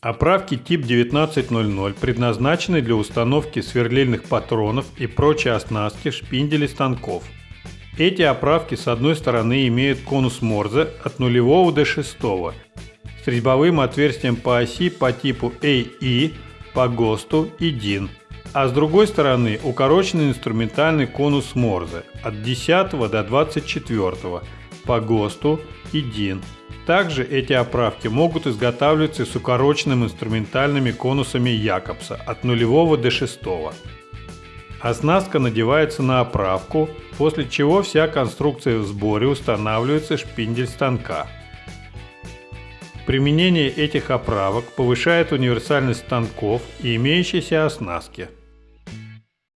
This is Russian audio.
Оправки тип 1900 предназначены для установки сверлильных патронов и прочей оснастки шпинделей станков. Эти оправки с одной стороны имеют конус Морзе от 0 до 6 с резьбовым отверстием по оси по типу AE, по ГОСТу и DIN, а с другой стороны укороченный инструментальный конус Морзе от 10 до 24 по ГОСТу и DIN. Также эти оправки могут изготавливаться с укороченными инструментальными конусами Якобса от 0 до 6. Оснастка надевается на оправку, после чего вся конструкция в сборе устанавливается шпиндель станка. Применение этих оправок повышает универсальность станков и имеющейся оснастки.